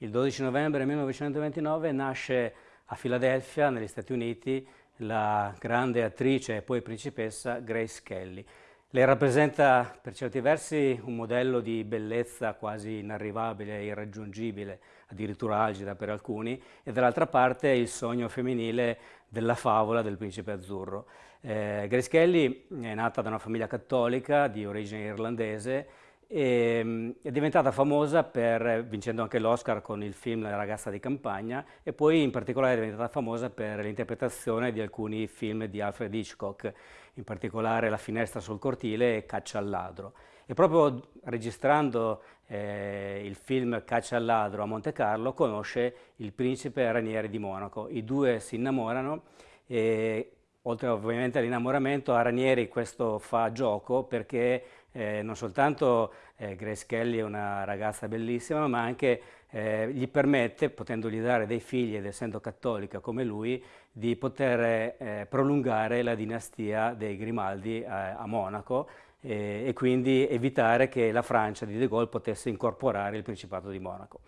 Il 12 novembre 1929 nasce a Filadelfia, negli Stati Uniti, la grande attrice e poi principessa Grace Kelly. Lei rappresenta per certi versi un modello di bellezza quasi inarrivabile, irraggiungibile, addirittura algida per alcuni, e dall'altra parte il sogno femminile della favola del principe azzurro. Eh, Grace Kelly è nata da una famiglia cattolica di origine irlandese e, ehm, è diventata famosa per, vincendo anche l'Oscar con il film La ragazza di campagna e poi in particolare è diventata famosa per l'interpretazione di alcuni film di Alfred Hitchcock, in particolare La finestra sul cortile e Caccia al ladro. E proprio registrando eh, il film Caccia al ladro a Monte Carlo conosce il principe Ranieri di Monaco. I due si innamorano e oltre ovviamente all'innamoramento a Ranieri questo fa gioco perché eh, non soltanto eh, Grace Kelly è una ragazza bellissima, ma anche eh, gli permette, potendogli dare dei figli ed essendo cattolica come lui, di poter eh, prolungare la dinastia dei Grimaldi a, a Monaco e quindi evitare che la Francia di De Gaulle potesse incorporare il Principato di Monaco.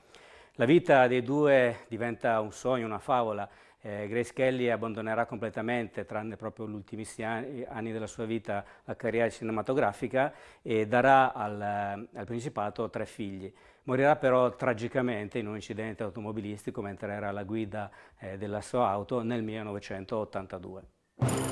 La vita dei due diventa un sogno, una favola, eh, Grace Kelly abbandonerà completamente, tranne proprio gli ultimissimi anni, anni, della sua vita, la carriera cinematografica e darà al, al Principato tre figli. Morirà però tragicamente in un incidente automobilistico mentre era alla guida eh, della sua auto nel 1982.